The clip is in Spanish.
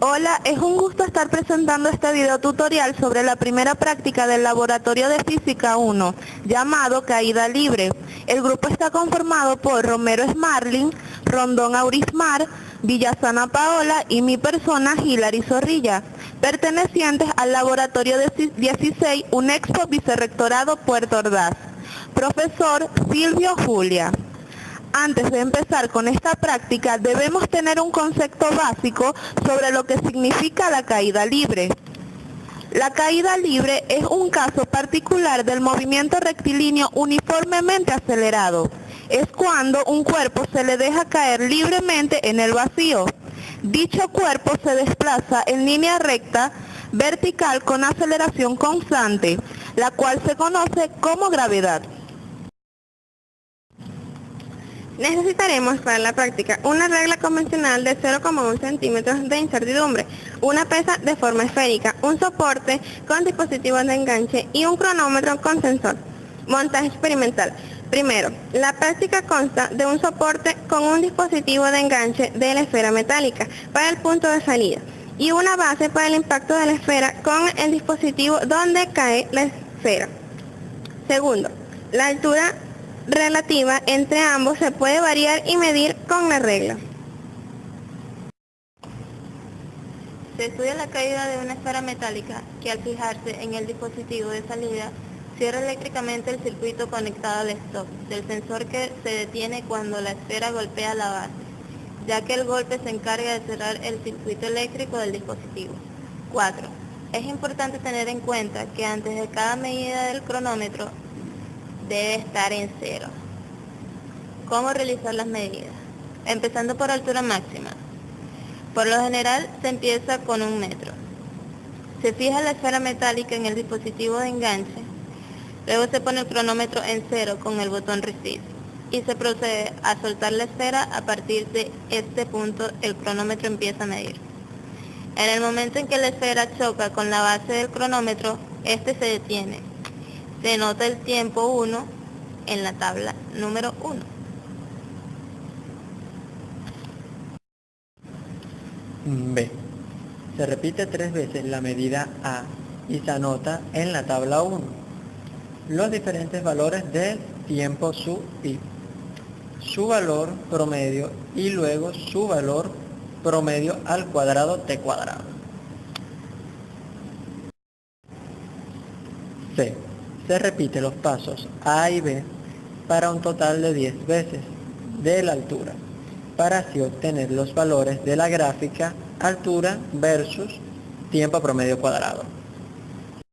Hola, es un gusto estar presentando este video tutorial sobre la primera práctica del Laboratorio de Física 1, llamado Caída Libre. El grupo está conformado por Romero Smarling, Rondón Aurismar, Villasana Paola y mi persona Hilary Zorrilla, pertenecientes al Laboratorio de 16, Unexpo Vicerrectorado Puerto Ordaz. Profesor Silvio Julia. Antes de empezar con esta práctica debemos tener un concepto básico sobre lo que significa la caída libre. La caída libre es un caso particular del movimiento rectilíneo uniformemente acelerado. Es cuando un cuerpo se le deja caer libremente en el vacío. Dicho cuerpo se desplaza en línea recta vertical con aceleración constante, la cual se conoce como gravedad. Necesitaremos para la práctica una regla convencional de 0,1 centímetros de incertidumbre, una pesa de forma esférica, un soporte con dispositivos de enganche y un cronómetro con sensor. Montaje experimental. Primero, la práctica consta de un soporte con un dispositivo de enganche de la esfera metálica para el punto de salida y una base para el impacto de la esfera con el dispositivo donde cae la esfera. Segundo, la altura relativa entre ambos se puede variar y medir con la regla. Se estudia la caída de una esfera metálica que al fijarse en el dispositivo de salida cierra eléctricamente el circuito conectado al stop del sensor que se detiene cuando la esfera golpea la base, ya que el golpe se encarga de cerrar el circuito eléctrico del dispositivo. 4. Es importante tener en cuenta que antes de cada medida del cronómetro debe estar en cero. ¿Cómo realizar las medidas? Empezando por altura máxima. Por lo general se empieza con un metro. Se fija la esfera metálica en el dispositivo de enganche. Luego se pone el cronómetro en cero con el botón Resist y se procede a soltar la esfera. A partir de este punto el cronómetro empieza a medir. En el momento en que la esfera choca con la base del cronómetro, este se detiene se nota el tiempo 1 en la tabla número 1. B. Se repite tres veces la medida A y se anota en la tabla 1 los diferentes valores del tiempo su i, su valor promedio y luego su valor promedio al cuadrado t cuadrado. C se repite los pasos A y B para un total de 10 veces de la altura, para así obtener los valores de la gráfica altura versus tiempo promedio cuadrado.